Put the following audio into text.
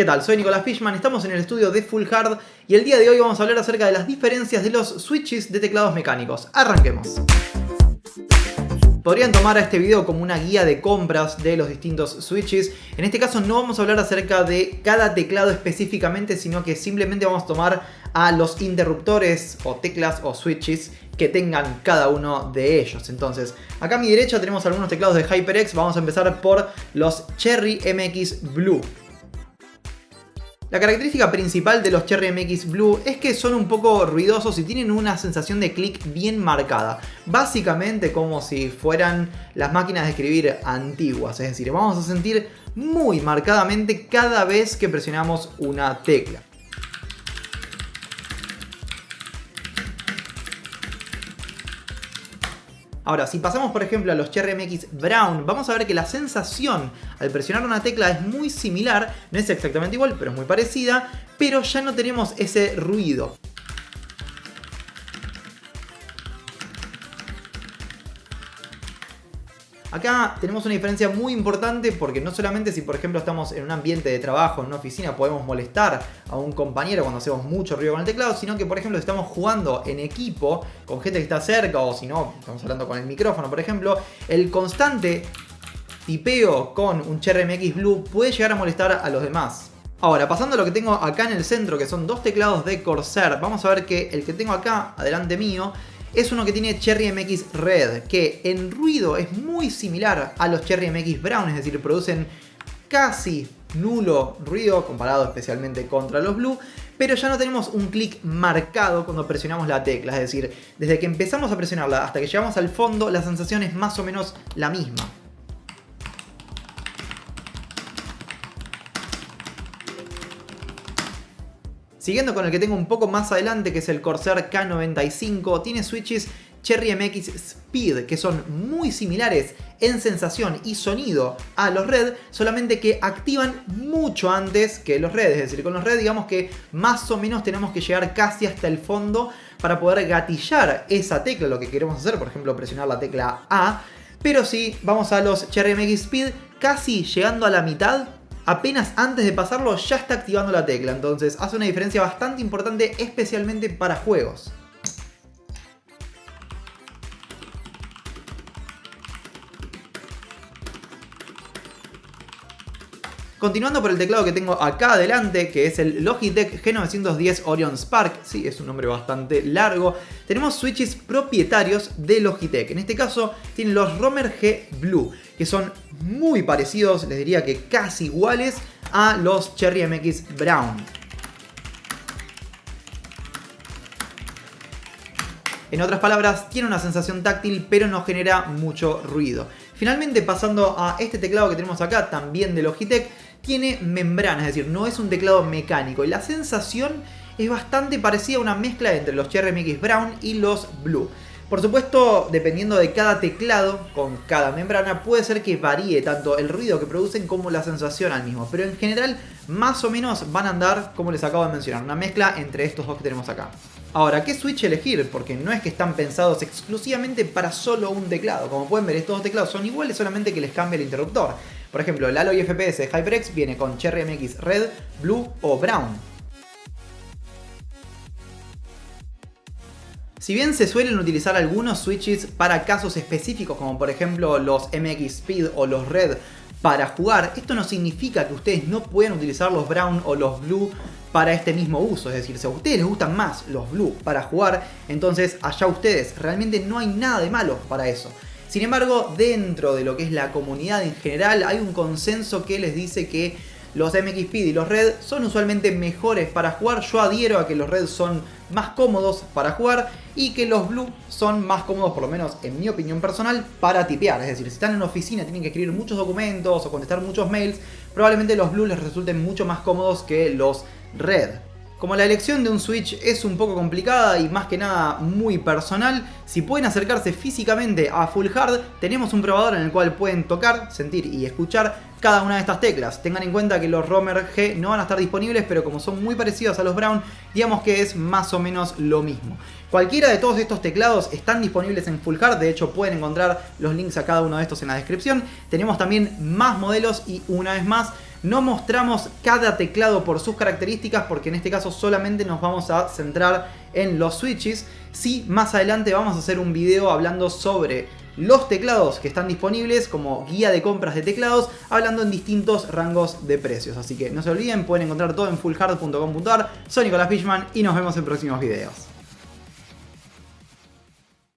¿Qué tal? Soy Nicolás Fishman, estamos en el estudio de Full Hard y el día de hoy vamos a hablar acerca de las diferencias de los switches de teclados mecánicos. Arranquemos. Podrían tomar a este video como una guía de compras de los distintos switches. En este caso no vamos a hablar acerca de cada teclado específicamente, sino que simplemente vamos a tomar a los interruptores o teclas o switches que tengan cada uno de ellos. Entonces, acá a mi derecha tenemos algunos teclados de HyperX. Vamos a empezar por los Cherry MX Blue. La característica principal de los Cherry MX Blue es que son un poco ruidosos y tienen una sensación de clic bien marcada. Básicamente como si fueran las máquinas de escribir antiguas, es decir, vamos a sentir muy marcadamente cada vez que presionamos una tecla. Ahora, si pasamos por ejemplo a los Cherry Brown, vamos a ver que la sensación al presionar una tecla es muy similar, no es exactamente igual, pero es muy parecida, pero ya no tenemos ese ruido. Acá tenemos una diferencia muy importante porque no solamente si por ejemplo estamos en un ambiente de trabajo, en una oficina, podemos molestar a un compañero cuando hacemos mucho ruido con el teclado, sino que por ejemplo estamos jugando en equipo con gente que está cerca o si no, estamos hablando con el micrófono por ejemplo, el constante tipeo con un Cherry MX Blue puede llegar a molestar a los demás. Ahora, pasando a lo que tengo acá en el centro, que son dos teclados de Corsair, vamos a ver que el que tengo acá, adelante mío, es uno que tiene Cherry MX Red, que en ruido es muy similar a los Cherry MX Brown, es decir, producen casi nulo ruido comparado especialmente contra los Blue, pero ya no tenemos un clic marcado cuando presionamos la tecla, es decir, desde que empezamos a presionarla hasta que llegamos al fondo, la sensación es más o menos la misma. Siguiendo con el que tengo un poco más adelante, que es el Corsair K95, tiene switches Cherry MX Speed, que son muy similares en sensación y sonido a los Red, solamente que activan mucho antes que los Red. Es decir, con los Red digamos que más o menos tenemos que llegar casi hasta el fondo para poder gatillar esa tecla, lo que queremos hacer, por ejemplo presionar la tecla A. Pero si vamos a los Cherry MX Speed, casi llegando a la mitad, apenas antes de pasarlo ya está activando la tecla, entonces hace una diferencia bastante importante especialmente para juegos. Continuando por el teclado que tengo acá adelante, que es el Logitech G910 Orion Spark, sí, es un nombre bastante largo, tenemos switches propietarios de Logitech. En este caso tienen los Romer G Blue, que son muy parecidos, les diría que casi iguales a los Cherry MX Brown. En otras palabras, tiene una sensación táctil pero no genera mucho ruido. Finalmente pasando a este teclado que tenemos acá, también de Logitech, tiene membrana, es decir, no es un teclado mecánico y la sensación es bastante parecida a una mezcla entre los Cherry MX Brown y los Blue. Por supuesto, dependiendo de cada teclado con cada membrana, puede ser que varíe tanto el ruido que producen como la sensación al mismo. Pero en general, más o menos van a andar, como les acabo de mencionar, una mezcla entre estos dos que tenemos acá. Ahora, ¿qué switch elegir? Porque no es que están pensados exclusivamente para solo un teclado. Como pueden ver, estos dos teclados son iguales, solamente que les cambia el interruptor. Por ejemplo, el Alloy FPS de HyperX viene con Cherry MX Red, Blue o Brown. Si bien se suelen utilizar algunos switches para casos específicos como por ejemplo los MX Speed o los Red para jugar, esto no significa que ustedes no puedan utilizar los Brown o los Blue para este mismo uso. Es decir, si a ustedes les gustan más los Blue para jugar, entonces allá ustedes. Realmente no hay nada de malo para eso. Sin embargo, dentro de lo que es la comunidad en general, hay un consenso que les dice que los MX Speed y los Red son usualmente mejores para jugar. Yo adhiero a que los Red son más cómodos para jugar y que los Blue son más cómodos, por lo menos en mi opinión personal, para tipear. Es decir, si están en una oficina, tienen que escribir muchos documentos o contestar muchos mails, probablemente los Blue les resulten mucho más cómodos que los Red. Como la elección de un Switch es un poco complicada y más que nada muy personal, si pueden acercarse físicamente a Full Hard, tenemos un probador en el cual pueden tocar, sentir y escuchar cada una de estas teclas. Tengan en cuenta que los Romer G no van a estar disponibles, pero como son muy parecidos a los Brown, digamos que es más o menos lo mismo. Cualquiera de todos estos teclados están disponibles en Full Hard, de hecho pueden encontrar los links a cada uno de estos en la descripción. Tenemos también más modelos y una vez más no mostramos cada teclado por sus características porque en este caso solamente nos vamos a centrar en los switches. Sí, más adelante vamos a hacer un video hablando sobre los teclados que están disponibles como guía de compras de teclados, hablando en distintos rangos de precios. Así que no se olviden, pueden encontrar todo en fullhard.com.ar. Soy Nicolás Fishman y nos vemos en próximos videos.